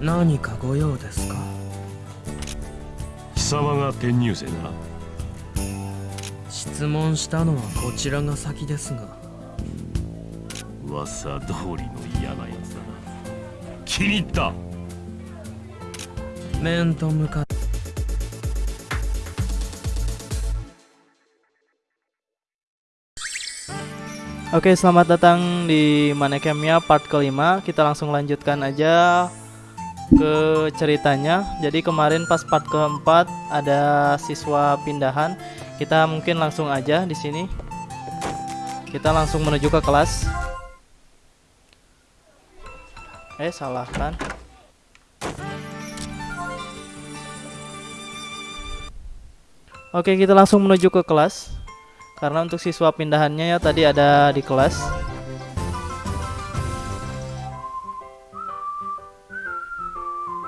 何かご用ですか貴様が転入生だな質問したのはこちらが先ですが噂通りの嫌なやつだな気に入った面と向かって Oke, selamat datang di Manekemia part kelima. Kita langsung lanjutkan aja ke ceritanya. Jadi kemarin pas part keempat ada siswa pindahan. Kita mungkin langsung aja di sini. Kita langsung menuju ke kelas. Eh, salah kan? Oke, kita langsung menuju ke kelas. Karena untuk siswa pindahannya ya tadi ada di kelas.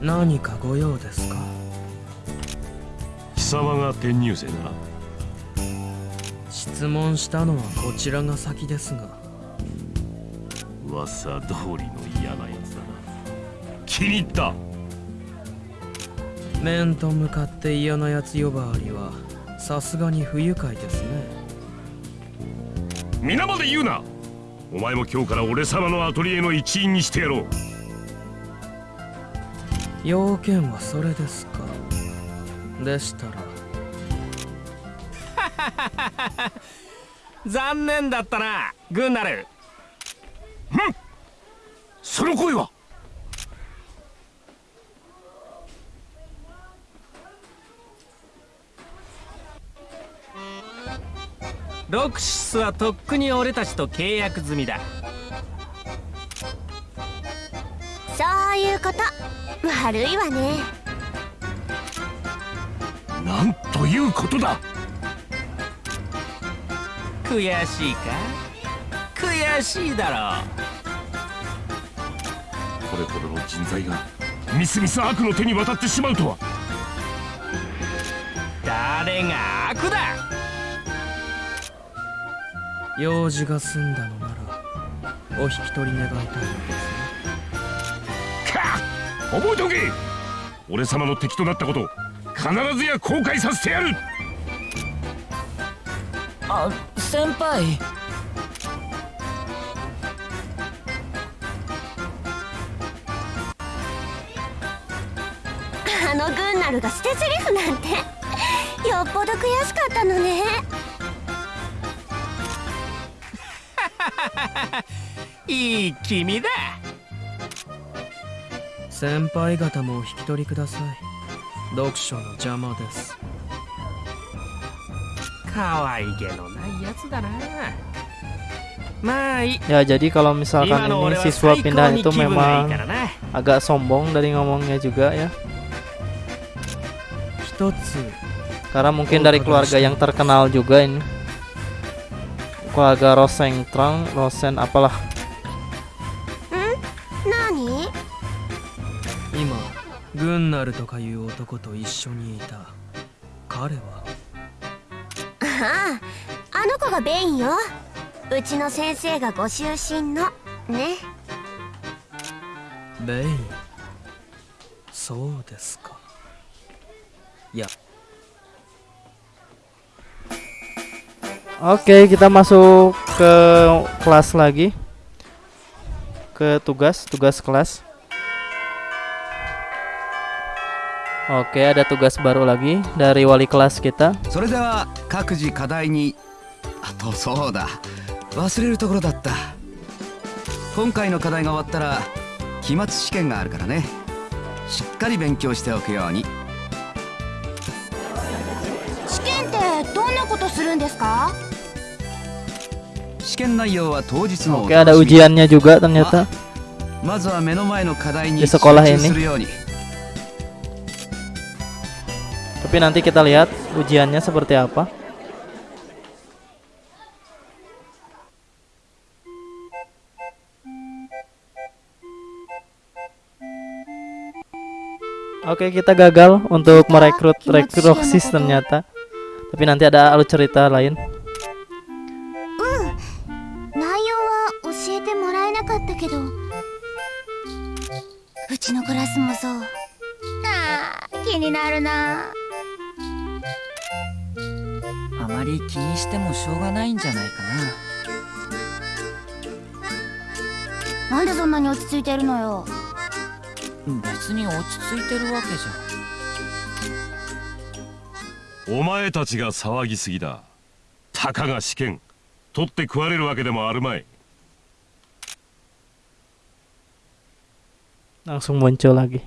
何かご用ですか？貴様が転入生だな質問したのはこちらが先ですが。噂通りの嫌なやつだな。気に入った。面と向かって嫌なやつ呼ばわりはさすがに不愉快ですね。皆まで言うな。お前も今日から俺様のアトリエの一員にしてやろう要件はそれですか？でしたら。残念だったなグンナルその声は？ロクシスはとっくに俺たちと契約済みだ。そういうこと悪いわね。なんということだ。悔しいか？悔しいだろこれほどの人材がみすみす悪の手に渡ってしまうとは。誰が悪だ？用事が済んだのならお引き取り願いたいのです覚えておけ。俺様の敵となったこと必ずや後悔させてやる。あ先輩。あのグンナルが捨て台詞なんてよっぽど悔しかったのね。いい君だ先輩方もお引き取りください読書の邪魔です可愛げのないやつだなまあいい Ya, jadi kalau misalkan 今の俺 ini は siswa 最高 pindahan に itu 気分がいい memang からな agak sombong dari ngomongnya juga ya. 一つ Karena mungkin dari keluarga yang terkenal juga ini. Keluarga Rosengtrang, Rosen apalah. グンナルとかいう男と一緒にいた。彼は？あああの子がベインよ。うちの先生がご就寝の。ね。ベイン？そうですか。いや。Oke, kita masuk ke kelas lagi. Ke tugas, tugas kelas. Oke, ada tugas baru lagi dari wali kelas kita. それでは各自課題にあとそうだ忘れるところだった今回の課題が終わったら期末試験があるからねしっかり勉強しておくように試験ってどんなことするんですか 試験内容は当日のお Oke, ada 楽しみ ujiannya juga ternyata. まずは目の前の課題に Di 集 sekolah 中 ini. するように tapi nanti kita lihat ujiannya seperti apa. Oke, kita gagal untuk merekrut rekroksis ternyata. Tapi nanti ada alur cerita lain. 内まり気にしてもしょうがないんじゃないかな。んでそんなに落ち着いてるのよ。な別に落ち着いてるわけじお前たちが騒ぎすぎだ。たかが試験。取って食われるわけでもあるまい。Langsung muncul lagi.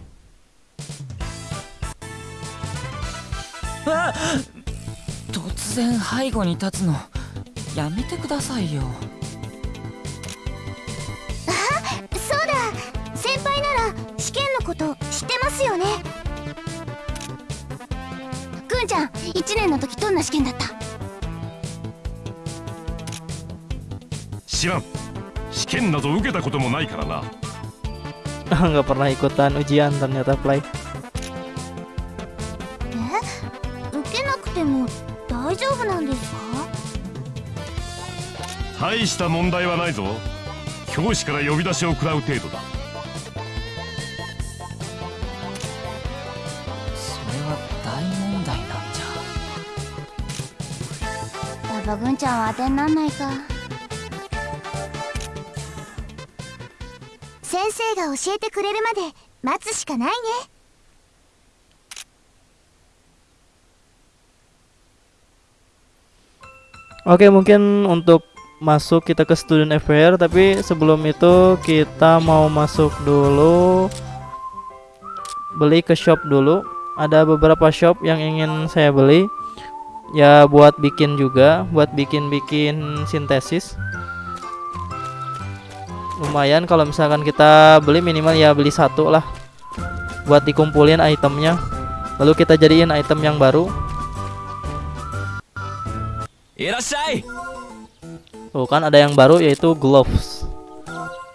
然背後に立つの。やめてくださいよ。そうだ。先輩なら試験のこと知ってますよね。くんちゃん1年の時どんな試験だった？知らん。試験など受けたこともないからな。Nggak pernah ikutan ujian ternyata play. 大した問題はないぞ。教師から呼び出しを食らう程度だ。それは大問題なんじゃ。やっぱぐんちゃんは当てになんないか。先生が教えてくれるまで待つしかないね。Oke, mungkin untuk masuk kita ke student affair. Tapi sebelum itu kita mau masuk dulu. Beli ke shop dulu. Ada beberapa shop yang ingin saya beli. Ya buat bikin juga. Buat bikin-bikin sintesis. Lumayan kalau misalkan kita beli minimal ya beli satu lah. Buat dikumpulin itemnya. Lalu kita jadiin item yang baru. Irasai. Tuh kan ada yang baru yaitu gloves.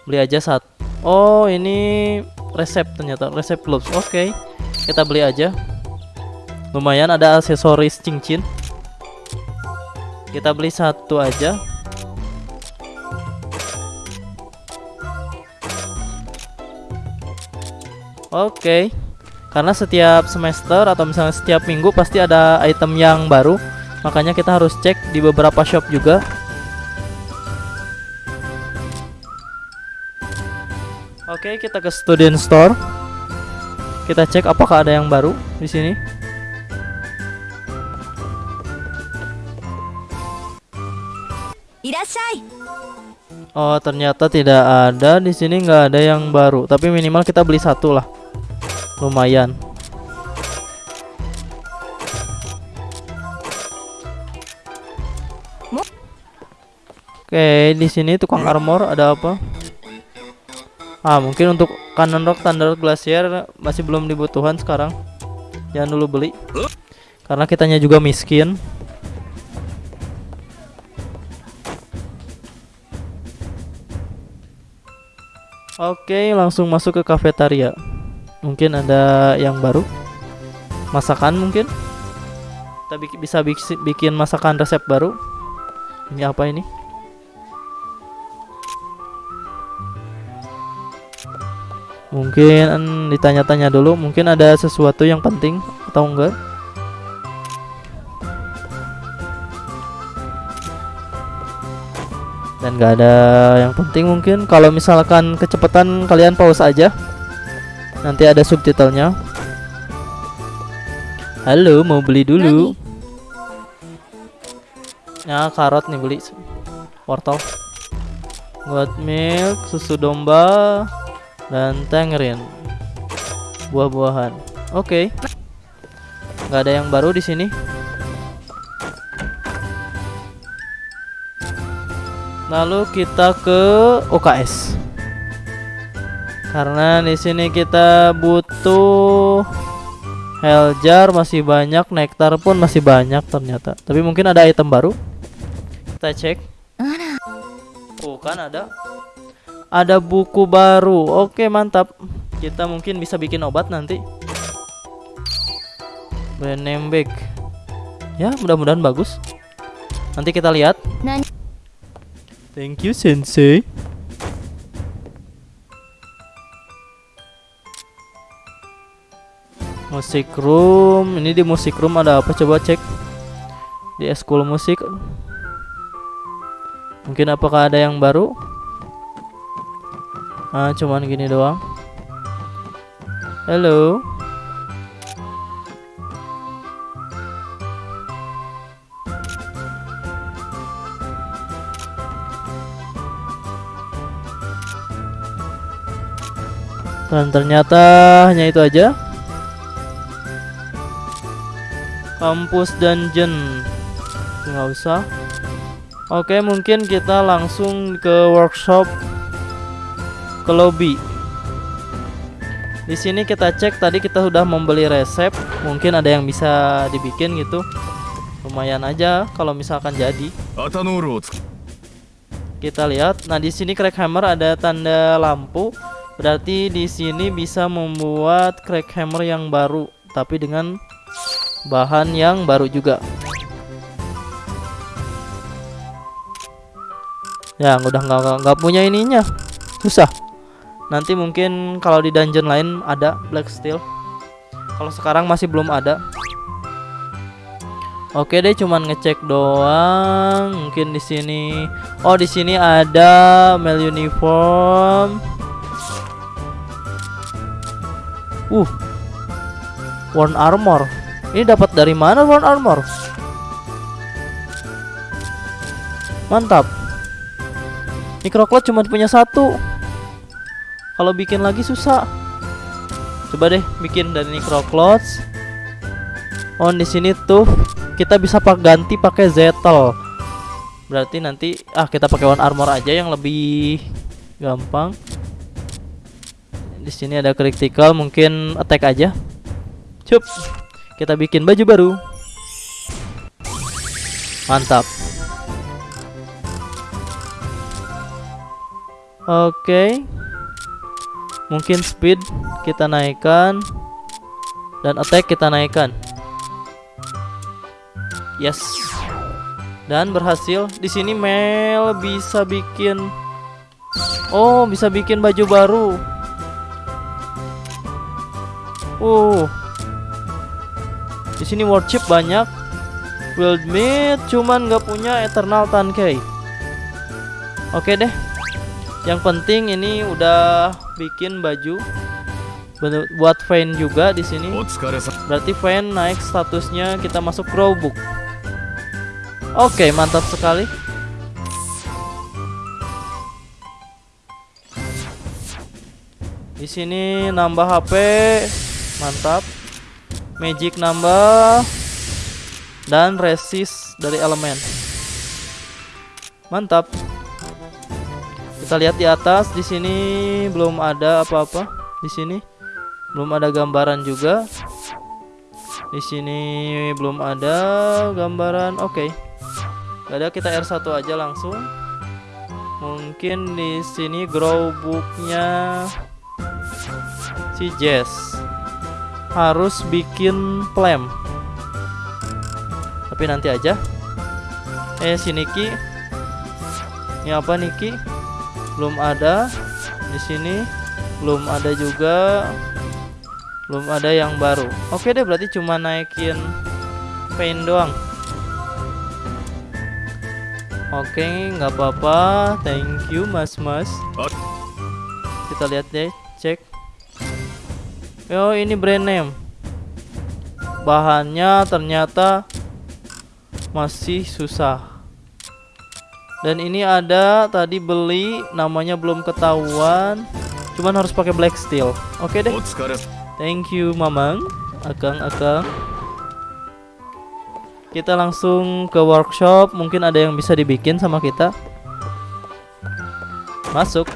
Beli aja saat. Oh ini resep ternyata resep gloves. Oke, kita beli aja. Lumayan ada aksesoris cincin. Kita beli satu aja. Oke, karena setiap semester atau misalnya setiap minggu pasti ada item yang baru, makanya kita harus cek di beberapa shop juga. Oke, kita ke student store. Kita cek apakah ada yang baru di sini. Oh, ternyata tidak ada di sini nggak ada yang baru. Tapi minimal kita beli satu lah. Lumayan. Oke, di sini tukang armor ada apa? Ah, mungkin untuk kanan rock standar glacier masih belum dibutuhan sekarang. Jangan dulu beli. Karena kitanya juga miskin. Oke, langsung masuk ke kafetaria. Mungkin ada yang baru. Masakan mungkin. Kita bisa bik- bikin masakan resep baru. Ini apa ini? Mungkin ditanya-tanya dulu, mungkin ada sesuatu yang penting atau enggak? Dan nggak ada yang penting mungkin. Kalau misalkan kecepatan kalian pause aja. Nanti ada subtitlenya. Halo, mau beli dulu. Ya, karot nih beli. Wortel. Buat milk, susu domba, dan tangerine buah-buahan oke nggak ada yang baru di sini Lalu kita ke UKS. Karena di sini kita butuh Heljar masih banyak, Nektar pun masih banyak ternyata. Tapi mungkin ada item baru. Kita cek. Oh, kan ada. Ada buku baru. Oke, mantap. Kita mungkin bisa bikin obat nanti. Brand name bag. Ya, mudah-mudahan bagus. Nanti kita lihat. Thank you, Sensei. Musik room. Ini di musik room ada apa? Coba cek. Di school musik. Mungkin apakah ada yang baru? Ah, cuman gini doang. Halo. Dan ternyata hanya itu aja. Kampus dungeon. Nggak usah. Oke, mungkin kita langsung ke workshop ke lobby. Di sini kita cek tadi kita sudah membeli resep, mungkin ada yang bisa dibikin gitu. Lumayan aja kalau misalkan jadi. Kita lihat. Nah, di sini crack hammer ada tanda lampu. Berarti di sini bisa membuat crack hammer yang baru tapi dengan bahan yang baru juga. Ya, udah nggak punya ininya. Susah. Nanti mungkin kalau di dungeon lain ada black steel. Kalau sekarang masih belum ada. Oke deh, cuman ngecek doang. Mungkin di sini. Oh, di sini ada male uniform. Uh. Worn armor. Ini dapat dari mana worn armor? Mantap. Microcloud cuma punya satu. Kalau bikin lagi susah. Coba deh bikin dari Microclouds. Oh, di sini tuh kita bisa pak ganti pakai Zetel. Berarti nanti ah kita pakai one armor aja yang lebih gampang. Di sini ada critical, mungkin attack aja. Cup. Kita bikin baju baru. Mantap. Oke. Mungkin speed kita naikkan dan attack kita naikkan. Yes. Dan berhasil. Di sini Mel bisa bikin Oh, bisa bikin baju baru. Uh. Di sini worship banyak. Wild Meat cuman nggak punya Eternal Tankei. Oke deh yang penting ini udah bikin baju buat fan juga di sini. Berarti fan naik statusnya kita masuk Crowbook. Oke, okay, mantap sekali. Di sini nambah HP, mantap. Magic nambah dan resist dari elemen. Mantap. Kita lihat di atas di sini belum ada apa-apa. Di sini belum ada gambaran juga. Di sini belum ada gambaran. Oke. Gak ada kita R1 aja langsung. Mungkin di sini grow booknya si Jess harus bikin plan. Tapi nanti aja. Eh si Niki. Ini apa Niki? Belum ada. Di sini belum ada juga. Belum ada yang baru. Oke deh berarti cuma naikin paint doang. Oke, nggak apa-apa. Thank you, Mas Mas. Kita lihat deh, cek. Yo, ini brand name. Bahannya ternyata masih susah. Dan ini ada tadi beli namanya belum ketahuan. Cuman harus pakai black steel. Oke deh. Thank you Mamang, Akang Akang. Kita langsung ke workshop, mungkin ada yang bisa dibikin sama kita. Masuk.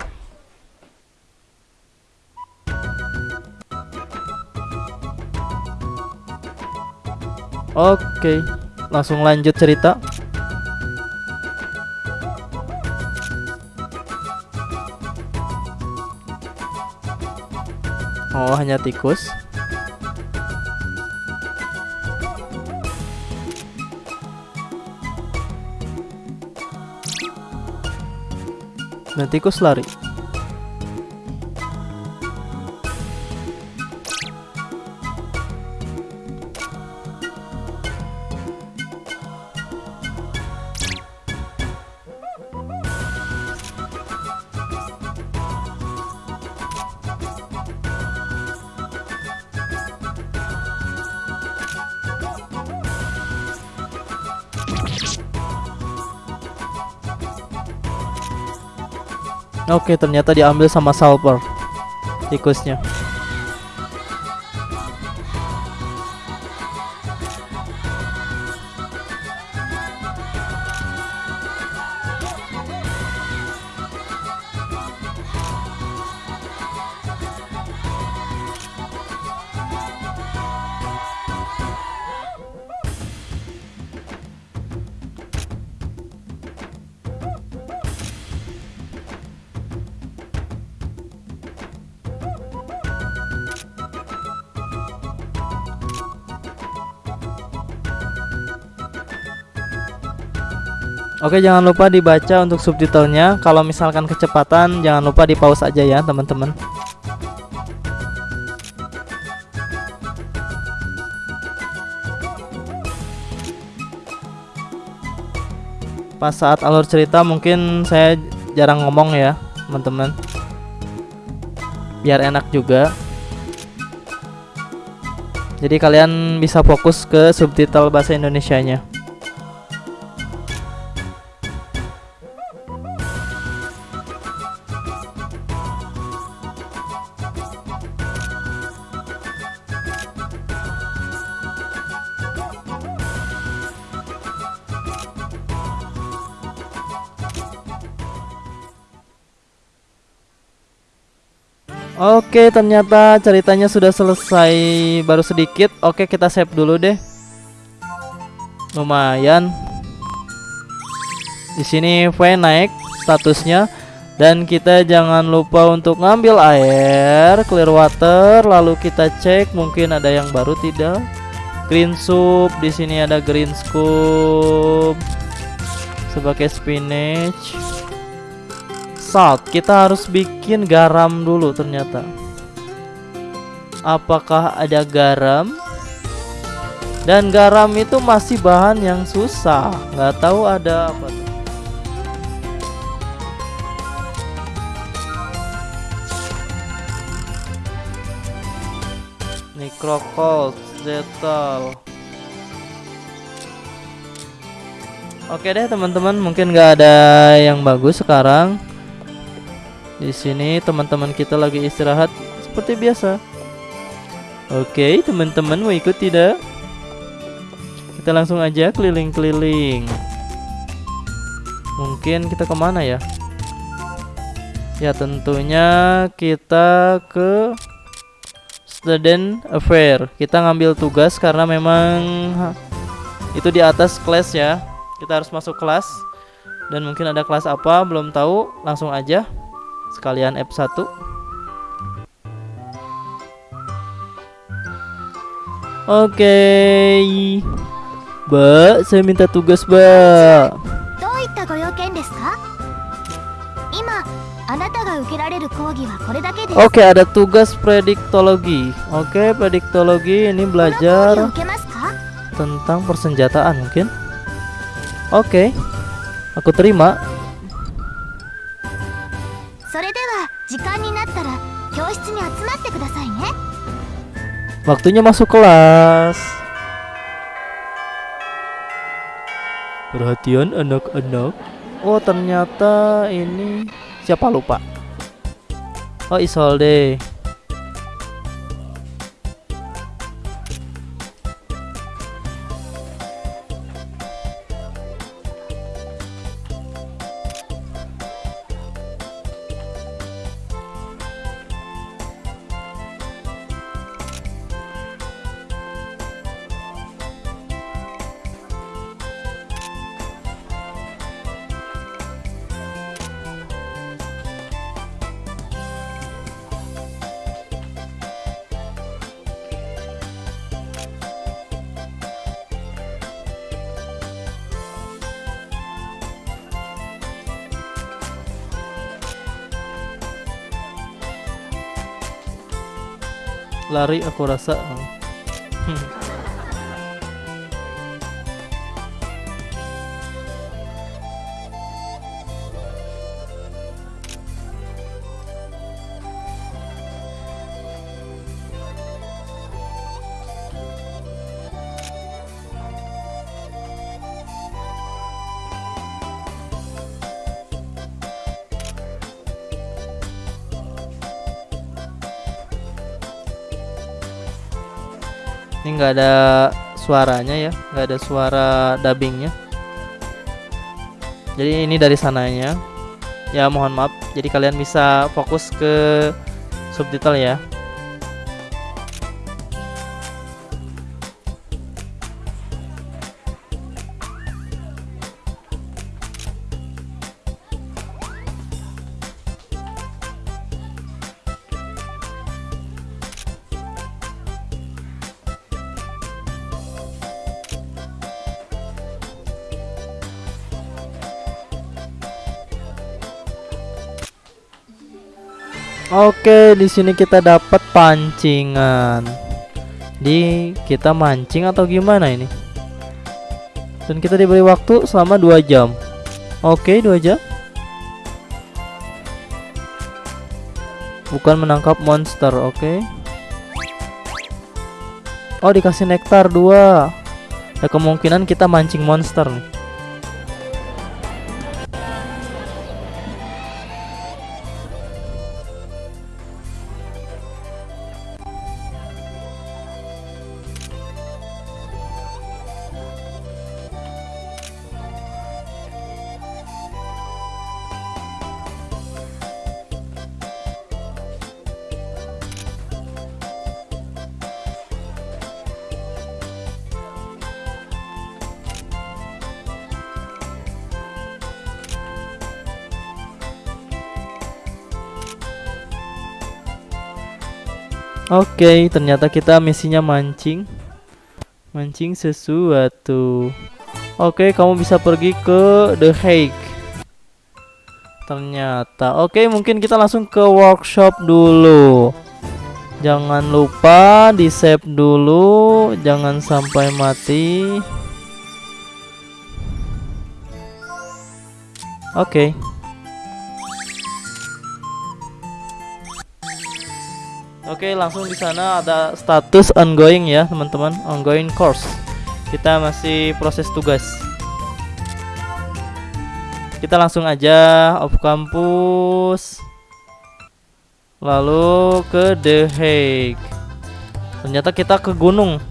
Oke, langsung lanjut cerita. Oh, hanya tikus. Dan tikus lari. Oke, ternyata diambil sama Salper tikusnya. Oke, jangan lupa dibaca untuk subtitlenya. Kalau misalkan kecepatan, jangan lupa di pause aja ya, teman-teman. Pas saat alur cerita mungkin saya jarang ngomong ya, teman-teman. Biar enak juga. Jadi kalian bisa fokus ke subtitle bahasa Indonesianya. Oke, ternyata ceritanya sudah selesai baru sedikit. Oke, kita save dulu deh. Lumayan. Di sini V naik statusnya dan kita jangan lupa untuk ngambil air, clear water, lalu kita cek mungkin ada yang baru tidak. Green soup, di sini ada green scoop sebagai spinach salt. Kita harus bikin garam dulu ternyata. Apakah ada garam? Dan garam itu masih bahan yang susah. Nggak tahu ada apa tuh. Necrocold, Zetal Oke deh teman-teman, mungkin nggak ada yang bagus sekarang. Di sini teman-teman kita lagi istirahat seperti biasa. Oke, teman-teman mau ikut tidak? Kita langsung aja keliling-keliling. Mungkin kita ke mana ya? Ya tentunya kita ke student affair. Kita ngambil tugas karena memang itu di atas kelas ya. Kita harus masuk kelas dan mungkin ada kelas apa belum tahu. Langsung aja sekalian F1 Oke okay. Mbak, saya minta tugas Mbak Oke, okay, ada tugas prediktologi. Oke, okay, prediktologi ini belajar tentang persenjataan mungkin. Oke. Okay, aku terima. Waktunya masuk kelas. Perhatian anak-anak. Oh ternyata ini Siapa lupa? Oh Isolde lari aku rasa ini nggak ada suaranya ya nggak ada suara dubbingnya. Jadi ini dari sananya. Ya mohon maaf. Jadi kalian bisa fokus ke subtitle ya Oke, di sini kita dapat pancingan. Di kita mancing atau gimana ini? Dan kita diberi waktu selama 2 jam. Oke, 2 jam. Bukan menangkap monster, oke. Oh, dikasih nektar 2. Ada kemungkinan kita mancing monster nih. Oke, ternyata kita misinya mancing. Mancing sesuatu. Oke, kamu bisa pergi ke The Hague. Ternyata. Oke, mungkin kita langsung ke workshop dulu. Jangan lupa di save dulu, jangan sampai mati. Oke. Oke, langsung di sana ada status ongoing ya, teman-teman. Ongoing course. Kita masih proses tugas. Kita langsung aja off kampus. Lalu ke The Hague. Ternyata kita ke gunung.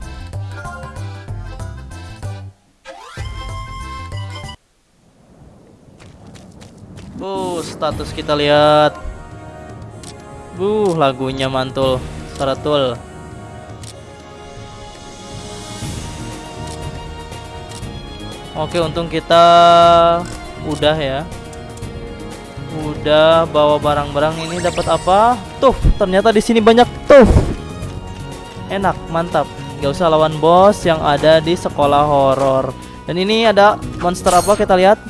Uh, status kita lihat Uh, lagunya mantul, seratul. Oke, untung kita udah ya. Udah bawa barang-barang ini dapat apa? Tuh, ternyata di sini banyak tuh. Enak, mantap. Gak usah lawan bos yang ada di sekolah horor. Dan ini ada monster apa kita lihat?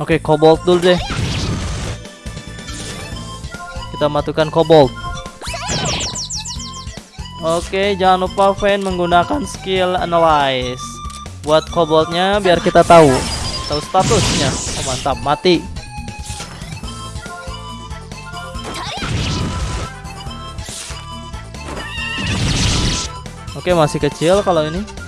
Oke, kobold dulu deh. Kita matikan kobold. Oke, jangan lupa Fan menggunakan skill analyze buat koboldnya biar kita tahu tahu statusnya. Oh, mantap, mati. Oke, masih kecil kalau ini.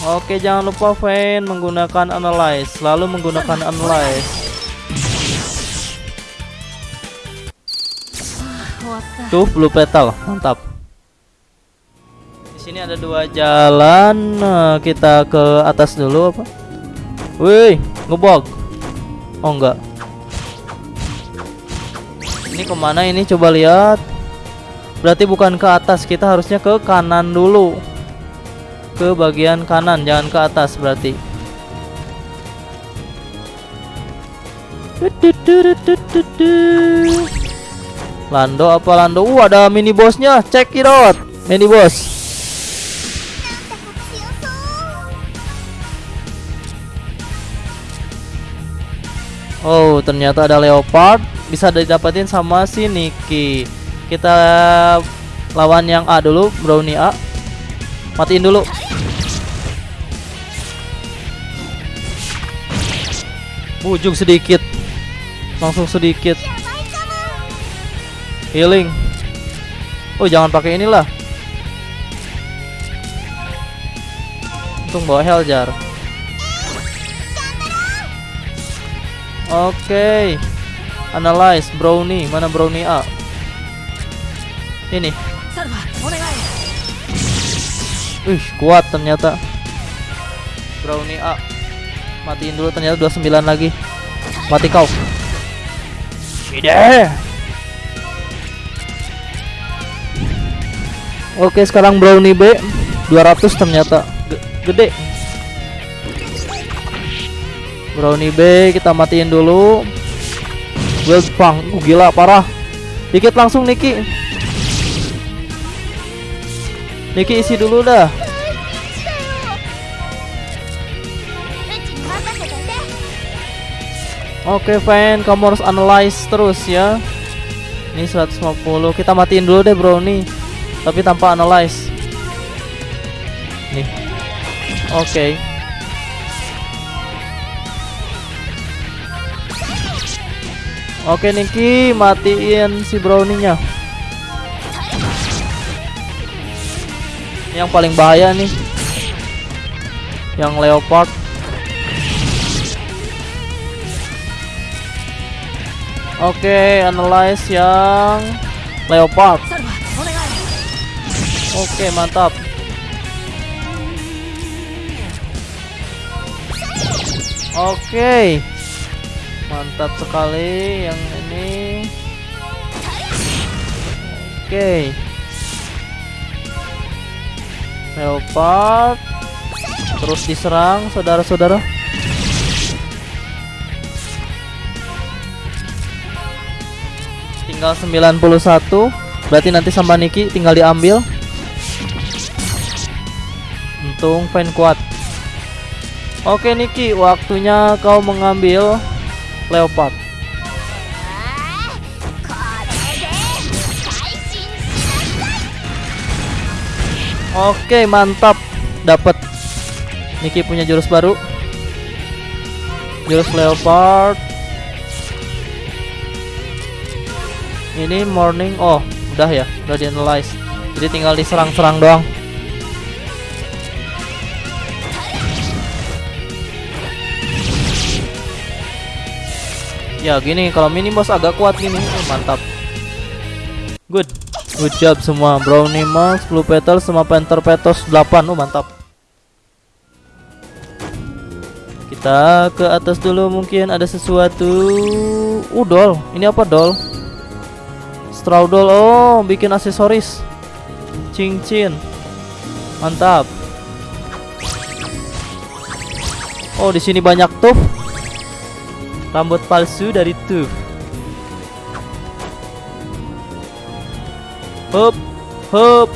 Oke, jangan lupa Fan menggunakan analyze, lalu menggunakan analyze. Tuh, blue petal, mantap. Di sini ada dua jalan, nah, kita ke atas dulu apa? Wih, ngebug. Oh enggak. Ini ke mana ini? Coba lihat. Berarti bukan ke atas, kita harusnya ke kanan dulu ke bagian kanan, jangan ke atas berarti. Lando apa Lando? Uh ada mini bosnya, check it. Mini bos Oh ternyata ada leopard bisa didapatin sama si Niki. Kita lawan yang A dulu, Brownie A. Matiin dulu. Ujung sedikit. Langsung sedikit. Healing. Oh, jangan pakai inilah. Untung bawa heal jar. Oke. Analyze brownie, mana brownie A? Ini. Wih, kuat ternyata. Brownie A. Matiin dulu ternyata 29 lagi. Mati kau. Ide. Oke, sekarang brownie B 200 ternyata G- gede. Brownie B kita matiin dulu. Wildfang, uh, gila parah. Dikit langsung Niki. Niki isi dulu dah. Oke, Fan, kamu harus analyze terus ya. Ini 150. Kita matiin dulu deh, Bro nih. Tapi tanpa analyze. Nih. Oke. Oke, Niki, matiin si brownie-nya. Yang paling bahaya nih. Yang leopard. Oke, analyze yang leopard. Oke, mantap. Oke. Mantap sekali yang ini. Oke. Leopard terus diserang saudara-saudara. Tinggal 91 Berarti nanti sama Niki tinggal diambil. Untung fan kuat. Oke Niki Waktunya kau mengambil Leopard. Oke mantap. Dapat Niki punya jurus baru. Jurus Leopard. Ini morning oh udah ya udah di analyze jadi tinggal diserang-serang doang. Ya gini kalau mini boss agak kuat gini Oh, mantap. Good. Good job semua brownie max blue petal sama panther petos 8 oh mantap. Kita ke atas dulu mungkin ada sesuatu. Uh doll ini apa doll straw doll oh bikin aksesoris cincin mantap oh di sini banyak tuh rambut palsu dari tuh Hup, hup.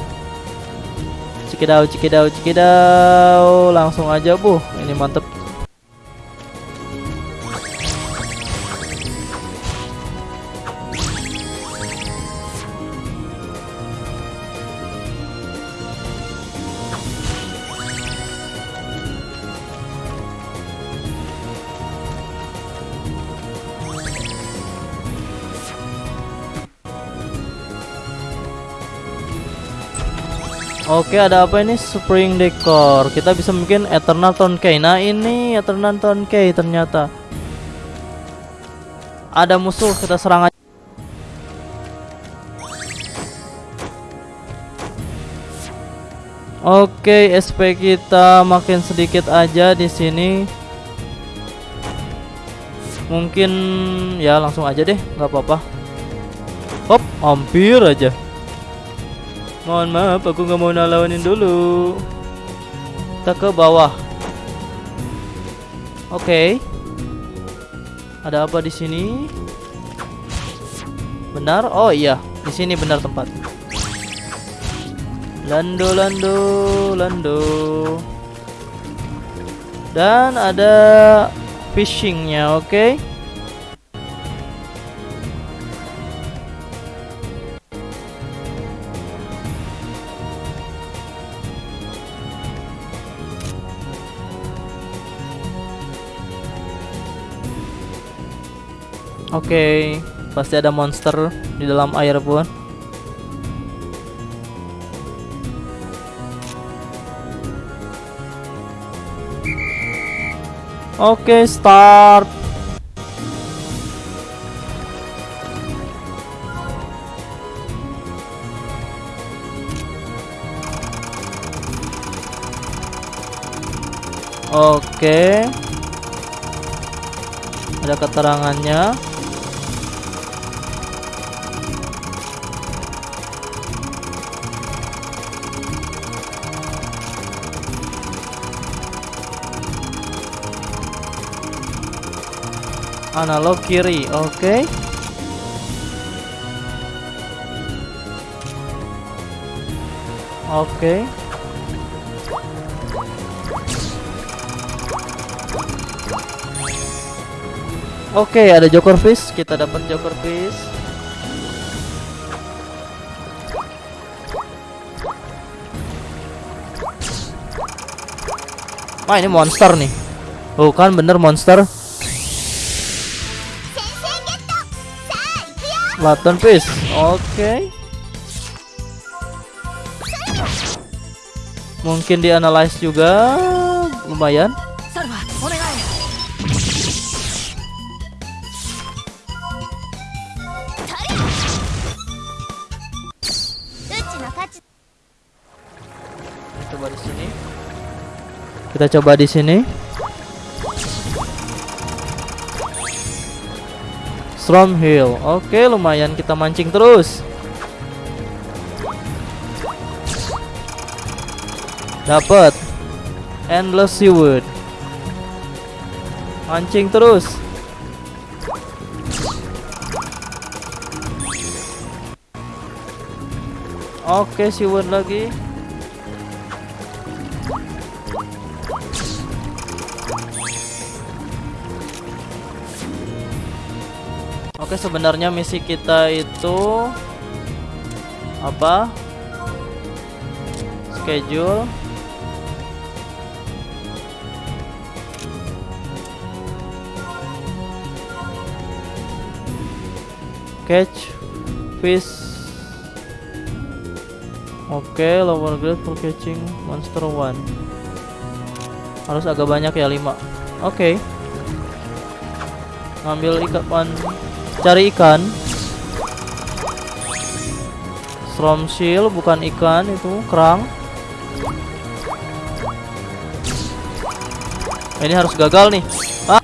Cikidau, cikidau, cikidau. Langsung aja, Bu. Ini mantep. Oke, ada apa ini? Spring Decor. Kita bisa mungkin Eternal Tone Key. Nah, ini Eternal Tone Key ternyata. Ada musuh, kita serang aja. Oke, SP kita makin sedikit aja di sini. Mungkin ya langsung aja deh, nggak apa-apa. Hop, hampir aja. Mohon maaf, aku nggak mau nalawanin dulu. Kita ke bawah. Oke. Ada apa di sini? Benar? Oh iya, di sini benar tempat. Lando, lando, lando. Dan ada fishingnya, oke? Oke, pasti ada monster di dalam air pun. Oke, start. Oke. Ada keterangannya. Analog kiri, oke. Oke. Oke, ada Joker Fish. Kita dapat Joker Fish. Wah, ini monster nih. Oh, kan bener monster. Platon Fish. Oke. Mungkin dianalisis juga lumayan. Coba di sini. Kita coba di sini. Storm Hill. Oke, lumayan kita mancing terus. Dapat. Endless Seawood. Mancing terus. Oke, Seawood lagi. Oke, sebenarnya misi kita itu apa? Schedule. Catch fish. Oke, lower grade for catching monster one. Harus agak banyak ya 5. Oke. Ngambil ikan cari ikan. Storm shield bukan ikan itu kerang. Ini harus gagal nih. Ah.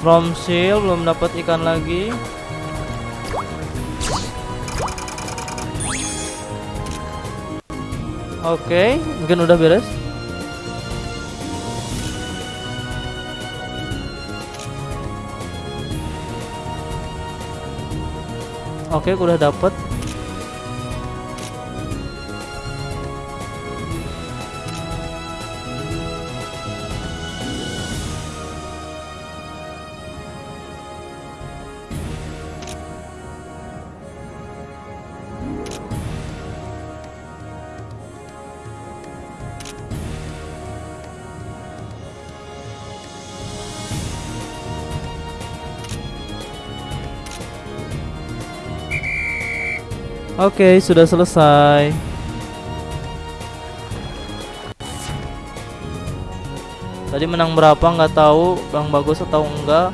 Storm shield belum dapat ikan lagi Oke, mungkin udah beres. Oke, udah dapet. Oke, sudah selesai. Tadi menang berapa nggak tahu, Bang bagus atau enggak.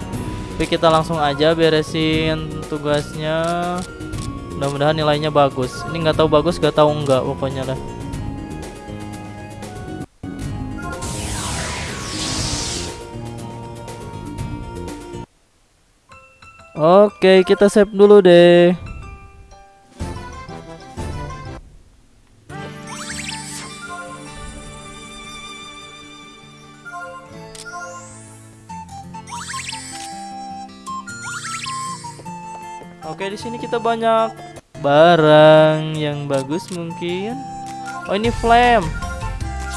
Tapi kita langsung aja beresin tugasnya. Mudah-mudahan nilainya bagus. Ini nggak tahu bagus, nggak tahu enggak pokoknya lah. Oke, kita save dulu deh. Kita banyak barang yang bagus mungkin. Oh, ini flame.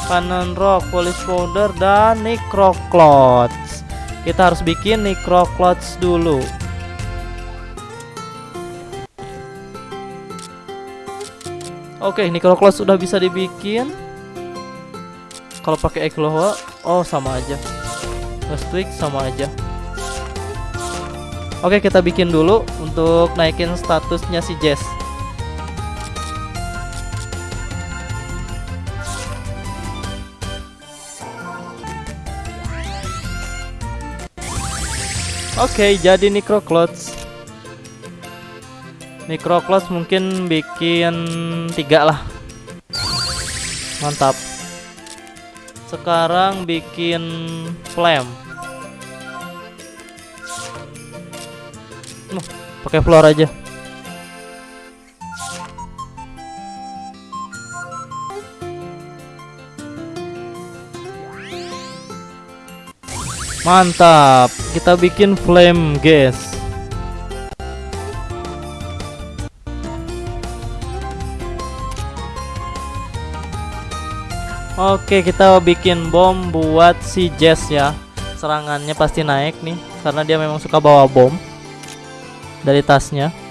Cannon rock, polish powder dan necroclots. Kita harus bikin necroclots dulu. Oke, necroclots sudah bisa dibikin. kalau pakai Ekloha oh sama aja nge-tweak sama aja Oke kita bikin dulu untuk naikin statusnya si Jess. Oke jadi Necroclots Necroclots mungkin bikin tiga lah. Mantap. Sekarang bikin Flame pakai floor aja. Mantap, kita bikin flame gas. Oke, kita bikin bom buat si Jess ya. Serangannya pasti naik nih karena dia memang suka bawa bom dari tasnya.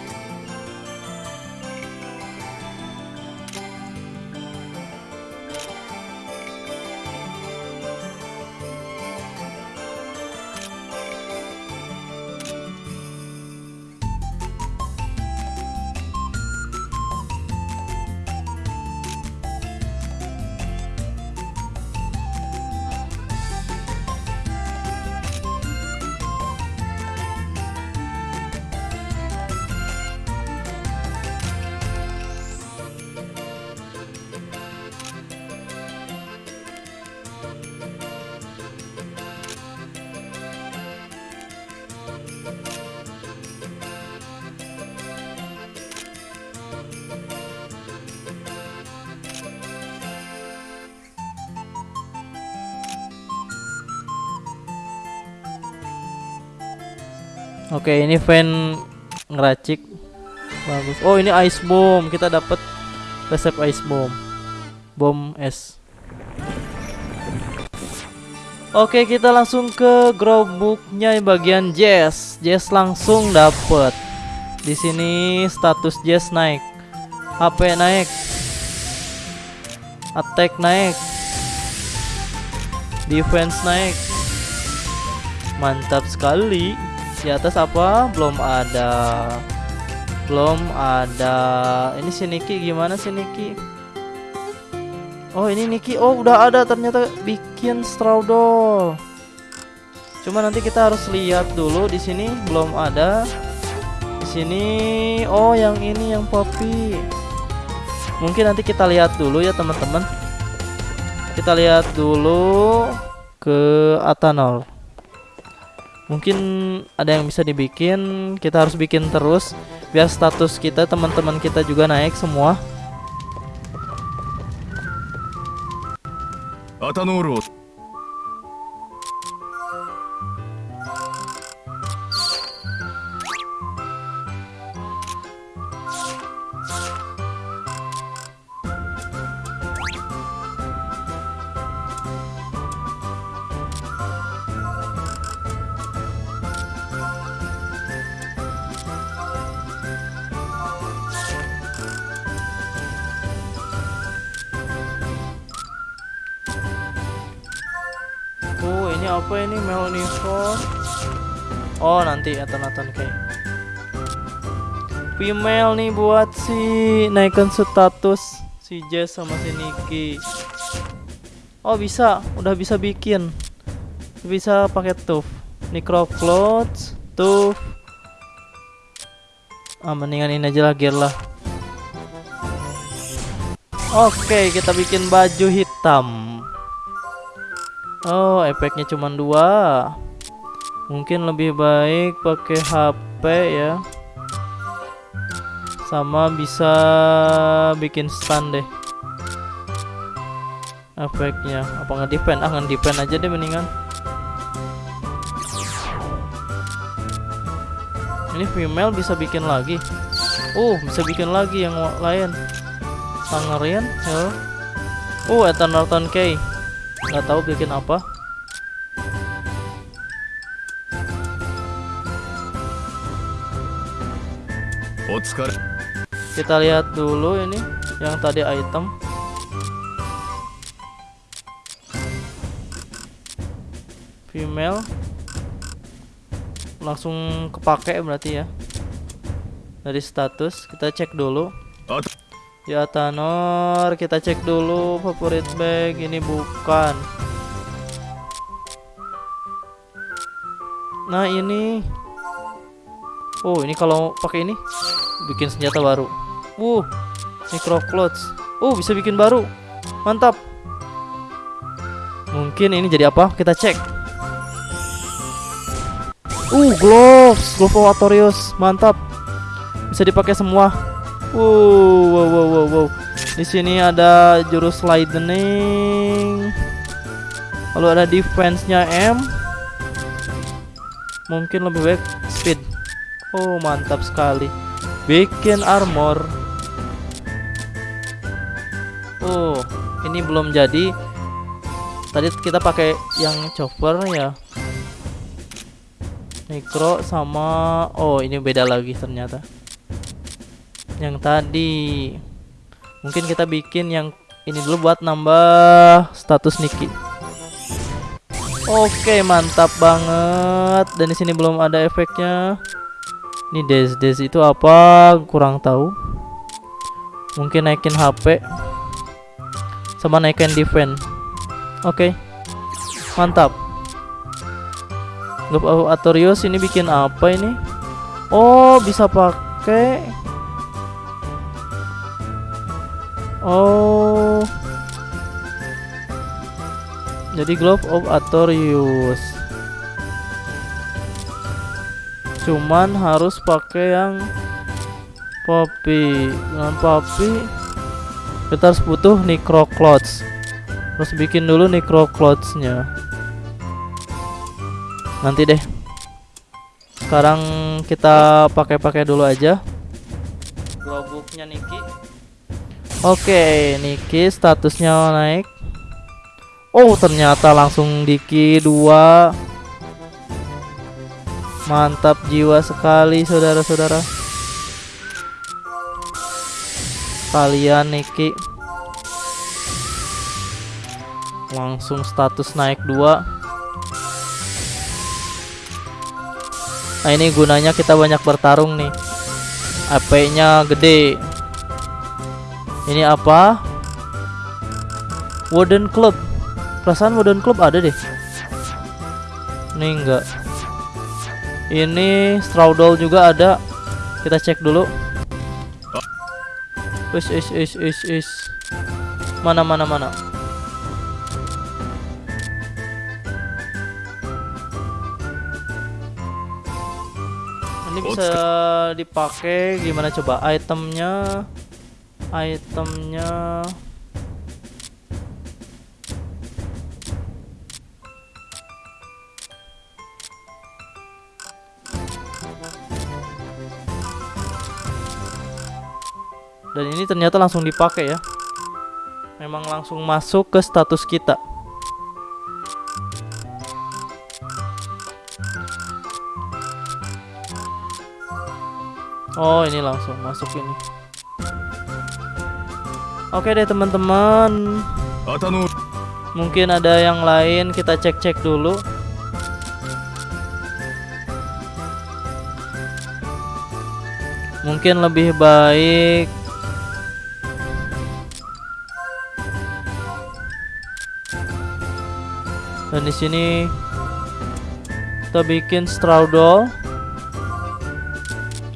Oke, ini fan ngeracik. Bagus. Oh, ini ice bomb. Kita dapat resep ice bomb. Bom es. Oke, kita langsung ke growbooknya bagian Jess. Jess langsung dapet. Di sini status Jess naik. HP naik. Attack naik. Defense naik. Mantap sekali di atas apa? Belum ada belum ada ini si Niki gimana sih Niki? Oh ini Niki oh udah ada ternyata bikin straw doll cuma nanti kita harus lihat dulu di sini belum ada. Di sini oh yang ini yang poppy. Mungkin nanti kita lihat dulu ya teman-teman. Kita lihat dulu ke Atanol mungkin ada yang bisa dibikin kita harus bikin terus biar status kita teman-teman kita juga naik semua. ア Melnifor Oh nanti Ethan-Ethan kayak Female nih buat si naikkan status si Jess sama si Nikki. Oh bisa. Udah bisa bikin. Bisa pakai tuf Necrocloth tuf ah mendingan ini aja lah gear lah. Oke kita bikin baju hitam Oh, efeknya cuma dua. Mungkin lebih baik pakai HP ya. Sama bisa bikin stand deh. Efeknya apa nggak depend? Ah, depend aja deh mendingan. Ini female bisa bikin lagi. Uh, bisa bikin lagi yang lain. Sangerian, ya. Uh, Eternal K nggak tahu bikin apa. Kita lihat dulu ini yang tadi item. Email langsung kepake berarti ya. Dari status kita cek dulu ya Tanor kita cek dulu favorit bag ini bukan. Nah ini. Oh ini kalau pakai ini bikin senjata baru. Uh micro clothes. Oh bisa bikin baru. Mantap. Mungkin ini jadi apa? Kita cek. Uh gloves. Glove mantap. Bisa dipakai semua wow wow wow wow, wow. di sini ada jurus lightning. Lalu ada defense nya M mungkin lebih baik speed. Oh mantap sekali. Bikin armor. Oh ini belum jadi. Tadi kita pakai yang chopper ya. Necro sama oh ini beda lagi ternyata yang tadi. Mungkin kita bikin yang ini dulu buat nambah status Niki. Oke mantap banget. Dan di sini belum ada efeknya. Ini des des itu apa? Kurang tahu. Mungkin naikin HP sama naikin defense. Oke mantap. Of Atorius ini bikin apa ini? Oh bisa pakai oh. Jadi Glove of Atorius cuman harus pakai yang Poppy. Dengan Poppy kita harus butuh Necro Clothes terus bikin dulu Necro Clothes nya nanti deh. Sekarang kita pakai-pakai dulu aja. Glowbooknya Niki oke Niki statusnya naik. Oh ternyata langsung Diki 2 Mantap jiwa sekali saudara-saudara. Kalian Niki. Langsung status naik 2 Nah ini gunanya kita banyak bertarung nih. AP nya gede Ini apa Wooden Club Perasaan Modern Club ada deh. Ini enggak. Ini Straudol juga ada. Kita cek dulu. Is is is is is. Mana mana mana. Ini bisa dipakai gimana coba itemnya? Itemnya. Dan ini ternyata langsung dipakai ya. Memang langsung masuk ke status kita. Oh ini langsung masuk ini oke deh teman-teman. Mungkin ada yang lain kita cek-cek dulu. Mungkin lebih baik dan di sini kita bikin Straudol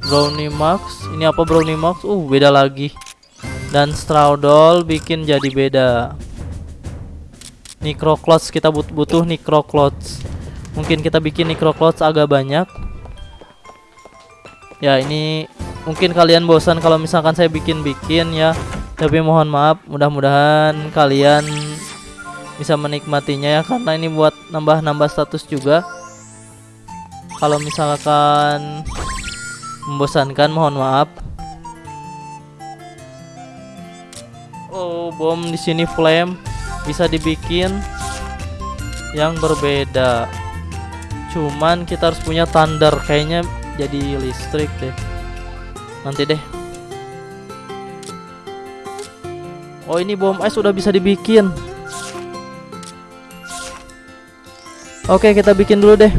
Brownie Max. Ini apa Brownie Max? Uh beda lagi dan Straudol bikin jadi beda. Necroclots kita but butuh Necroclots mungkin kita bikin Necroclots agak banyak. Ya ini mungkin kalian bosan kalau misalkan saya bikin-bikin ya. Tapi mohon maaf mudah-mudahan kalian bisa menikmatinya ya karena ini buat nambah-nambah status juga. Kalau misalkan membosankan mohon maaf oh bom di sini flame. Bisa dibikin yang berbeda. Cuman kita harus punya thunder. Kayaknya jadi listrik deh. Nanti deh. Oh ini bom es sudah bisa dibikin. Oke, kita bikin dulu deh.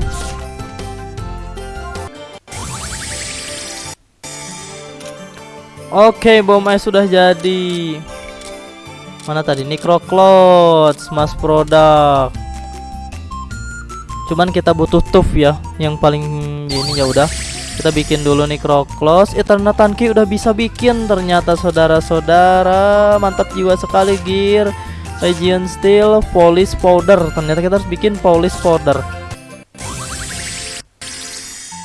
Oke, bom es sudah jadi. Mana tadi? Necrocloth, mass product. Cuman kita butuh tooth ya, yang paling ini ya udah. Kita bikin dulu Necrocloth. Eternal Tanki udah bisa bikin ternyata saudara-saudara. Mantap jiwa sekali gear. Legion Steel, polish powder. Ternyata kita harus bikin polish powder.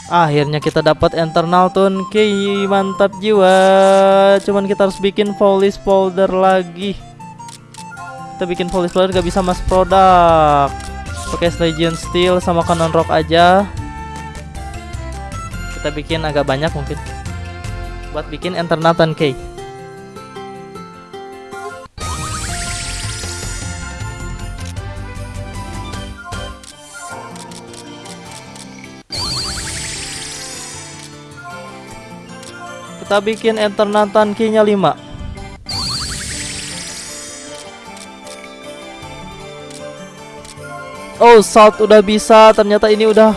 Akhirnya kita dapat internal key, mantap jiwa. Cuman kita harus bikin polish powder lagi. Kita bikin polish powder gak bisa mas produk. Pakai Legion Steel sama Canon Rock aja. Kita bikin agak banyak mungkin. Buat bikin internal tone key. Kita bikin internal tankinya 5 Oh salt udah bisa. Ternyata ini udah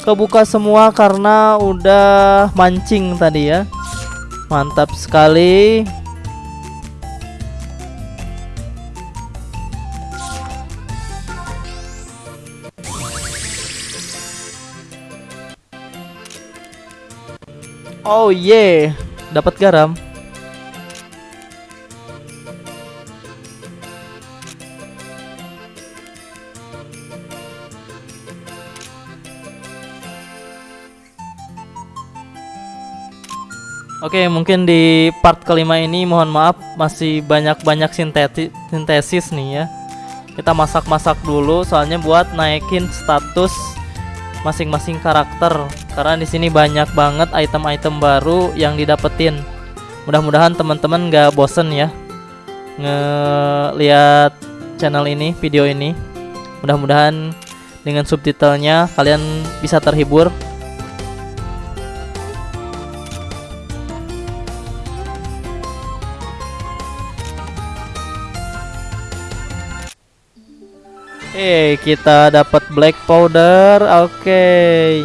Kebuka semua karena udah mancing tadi ya. Mantap sekali. Oh yeah, dapat garam. Oke, mungkin di part kelima ini mohon maaf masih banyak-banyak sintesis nih ya. Kita masak-masak dulu soalnya buat naikin status masing-masing karakter karena di sini banyak banget item-item baru yang didapetin. Mudah-mudahan teman-teman gak bosen ya ngeliat channel ini, video ini. Mudah-mudahan dengan subtitlenya kalian bisa terhibur. Eh, kita dapat black powder. Oke.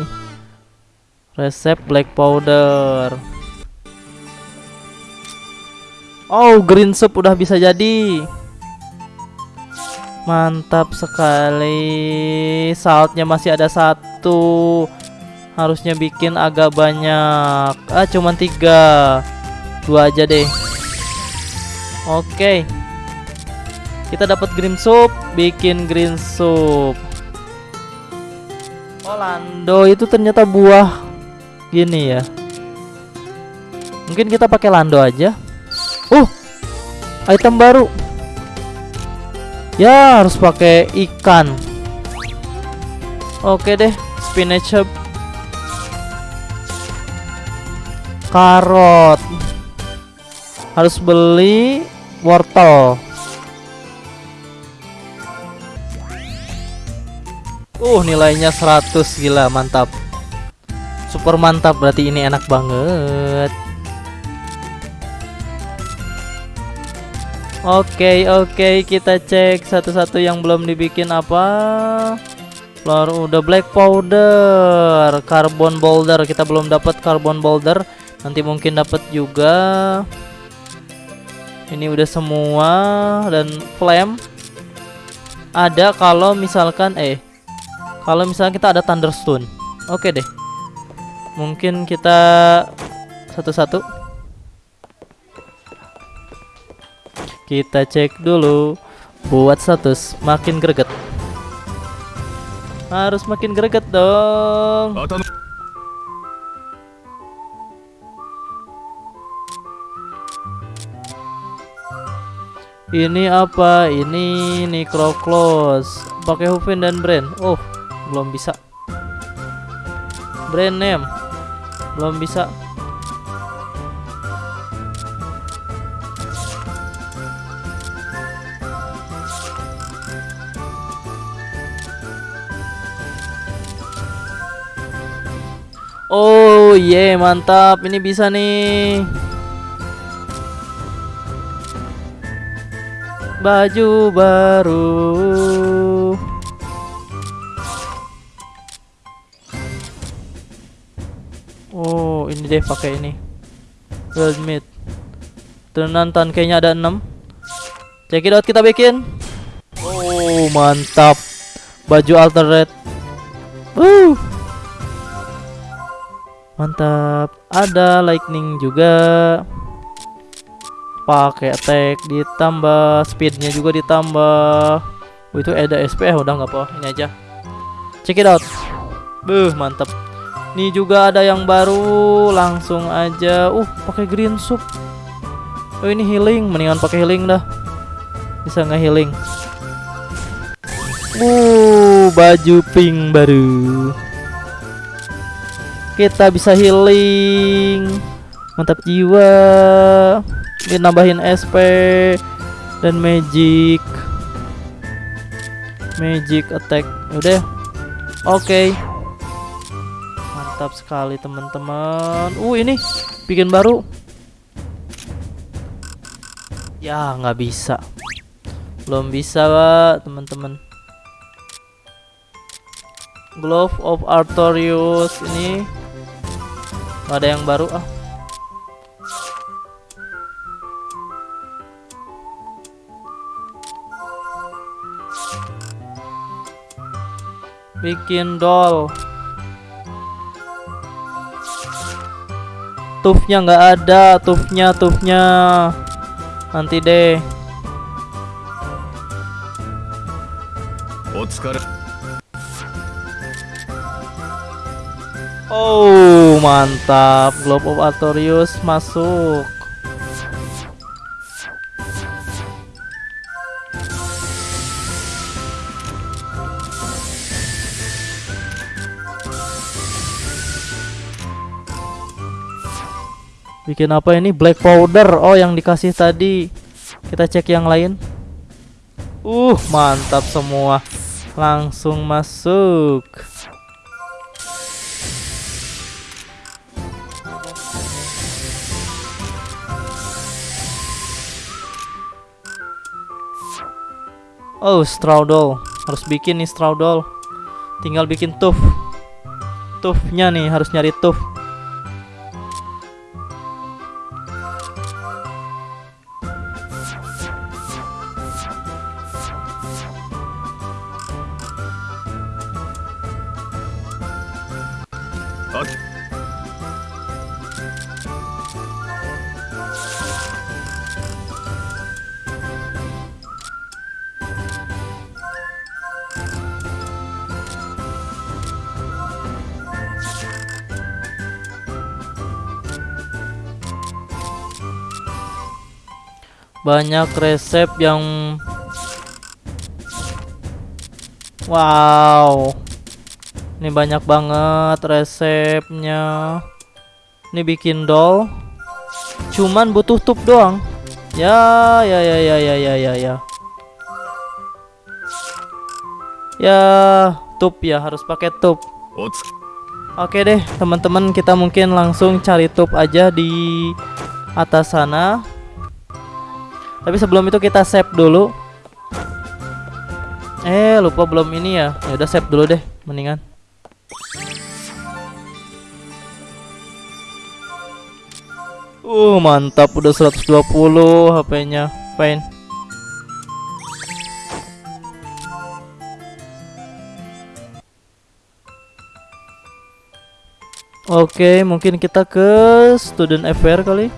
Resep black powder. Oh, green soup udah bisa jadi. Mantap sekali. Saltnya masih ada satu. Harusnya bikin agak banyak. Ah, cuman tiga. Dua aja deh. Oke. Kita dapat green soup, bikin green soup. Lando itu ternyata buah gini ya. Mungkin kita pakai lando aja. Uh, item baru. Ya, harus pakai ikan. Oke deh, spinach. Karot. Harus beli wortel. Uh, nilainya 100 gila, mantap. Super mantap berarti ini enak banget. Oke, oke, kita cek satu-satu yang belum dibikin apa. Floor udah black powder, carbon boulder. Kita belum dapat carbon boulder. Nanti mungkin dapat juga. Ini udah semua dan flame ada kalau misalkan eh kalau misalnya kita ada thunderstone. Oke deh. Mungkin kita satu-satu. Kita cek dulu buat status makin greget. Harus makin greget dong. 頭 Ini apa? Ini Necroclose. Pakai Hufin dan brand. Oh, belum bisa. Brand name. Belum bisa. Oh, yeah, mantap. Ini bisa nih. Baju baru. Oh, ini deh pakai ini. World meat. Tenan kayaknya ada 6. Check it kita bikin. Oh, mantap. Baju alternate. Woo. Mantap. Ada lightning juga. Pakai attack ditambah speednya juga ditambah. Oh, itu ada SP eh, udah nggak apa ini aja. Check it out. Buh, mantap. Ini juga ada yang baru, langsung aja. Uh, pakai green soup. Oh, ini healing, mendingan pakai healing dah. Bisa nggak healing? Uh, baju pink baru. Kita bisa healing. Mantap jiwa. Ini nambahin SP dan magic. Magic attack. Udah. Oke. Mantap sekali teman-teman. Uh, ini bikin baru. Ya, nggak bisa. Belum bisa, Pak, teman-teman. Glove of Artorius ini nggak ada yang baru ah. Bikin doll. tufnya nggak ada tufnya tufnya. Nanti deh. Oh mantap. Globe of Artorius masuk. Bikin apa ini? Black powder. Oh, yang dikasih tadi. Kita cek yang lain. Uh, mantap semua. Langsung masuk. Oh, Straudol. Harus bikin nih Straudol. Tinggal bikin tuf. Tufnya nih, harus nyari tuf. Banyak resep yang wow. Ini banyak banget resepnya. Ini bikin doll. Cuman butuh tup doang. Ya ya ya ya ya ya ya ya. Ya tup ya harus pakai tup. Oke deh teman-teman kita mungkin langsung cari tup aja di atas sana tapi sebelum itu kita save dulu. Eh, lupa belum ini ya. Ya udah save dulu deh, mendingan. Uh, mantap udah 120 HP-nya. Fine. Oke, mungkin kita ke student affair kali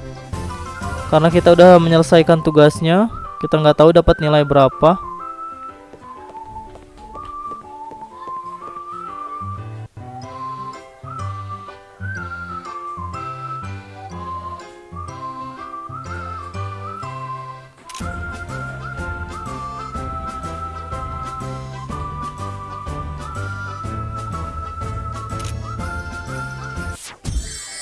karena kita udah menyelesaikan tugasnya kita nggak tahu dapat nilai berapa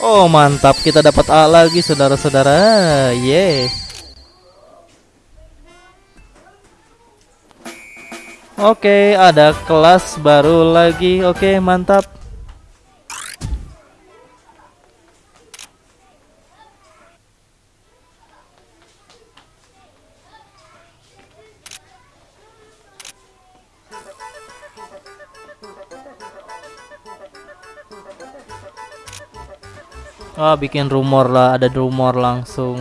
Oh mantap. Kita dapat A lagi saudara-saudara. Yeah. Oke ada kelas baru lagi. Oke mantap Oh, bikin rumor lah, ada rumor langsung.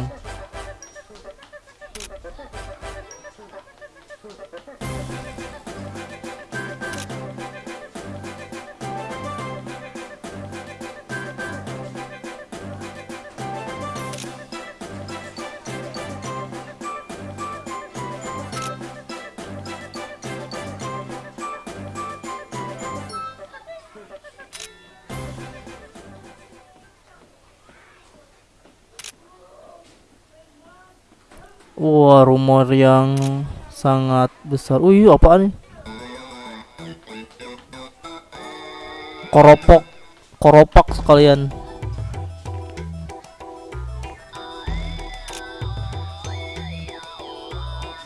Rumor yang sangat besar. Wih, apaan nih? Koropok, koropak sekalian.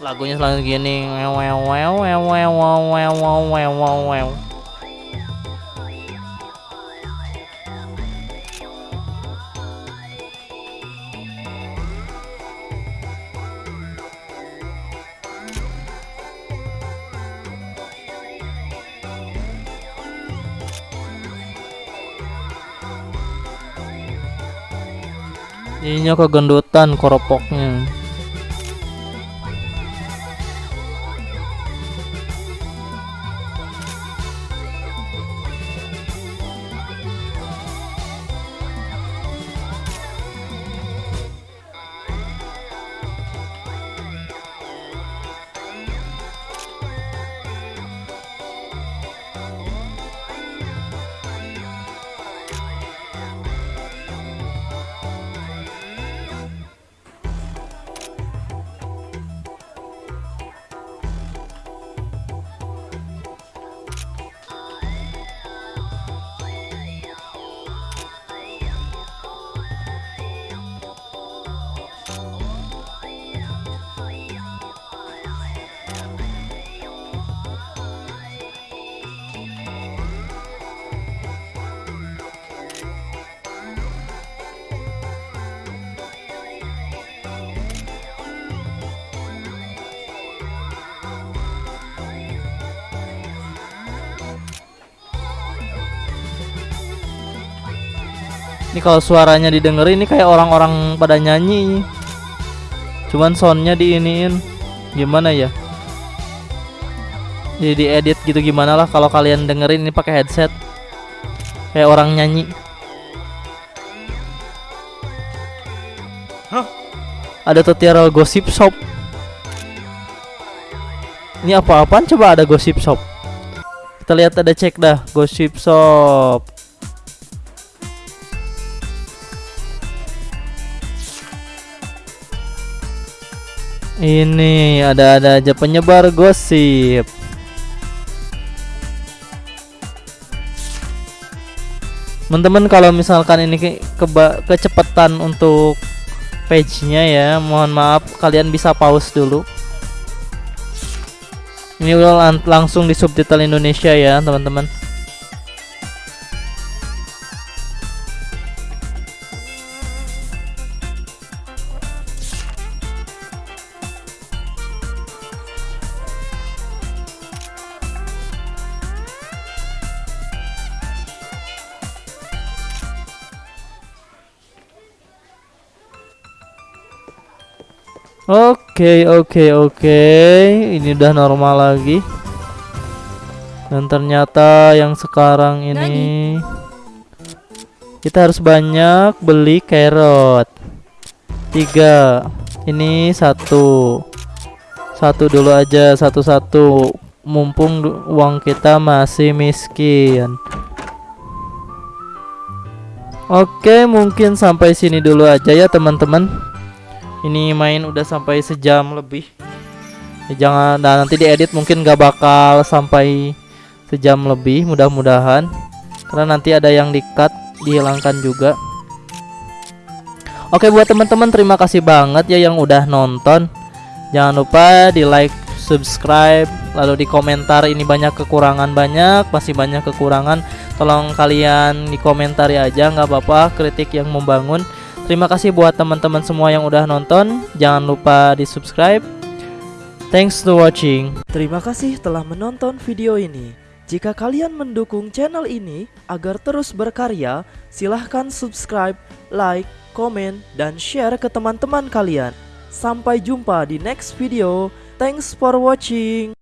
Lagunya selalu gini. Wew, wew, wew, wew, wew, wew, wew, wew, wew, Ininya kegendutan koropoknya. Ini kalau suaranya didengerin ini kayak orang-orang pada nyanyi. Cuman soundnya diiniin gimana ya? Jadi diedit gitu gimana lah kalau kalian dengerin ini pakai headset. Kayak orang nyanyi. Ada tutorial gosip shop. Ini apa-apaan coba ada gosip shop. Kita lihat ada cek dah gosip shop. Ini ada-ada aja penyebar gosip. Teman-teman kalau misalkan ini ke kecepatan untuk page-nya ya, mohon maaf kalian bisa pause dulu. Ini udah lan- langsung di subtitle Indonesia ya, teman-teman. Oke, oke, oke. Ini udah normal lagi. Dan ternyata yang sekarang ini kita harus banyak beli carrot. Tiga. Ini satu. Satu dulu aja, satu-satu. Mumpung uang kita masih miskin. Oke, mungkin sampai sini dulu aja ya, teman-teman. Ini main udah sampai sejam lebih. Ya, jangan nah, nanti diedit mungkin gak bakal sampai sejam lebih mudah-mudahan karena nanti ada yang di-cut dihilangkan juga. Oke buat teman-teman terima kasih banget ya yang udah nonton. Jangan lupa di like, subscribe, lalu di komentar ini banyak kekurangan banyak, masih banyak kekurangan. Tolong kalian di komentari aja nggak apa-apa kritik yang membangun. Terima kasih buat teman-teman semua yang udah nonton. Jangan lupa di subscribe. Thanks to watching. Terima kasih telah menonton video ini. Jika kalian mendukung channel ini agar terus berkarya, silahkan subscribe, like, komen, dan share ke teman-teman kalian. Sampai jumpa di next video. Thanks for watching.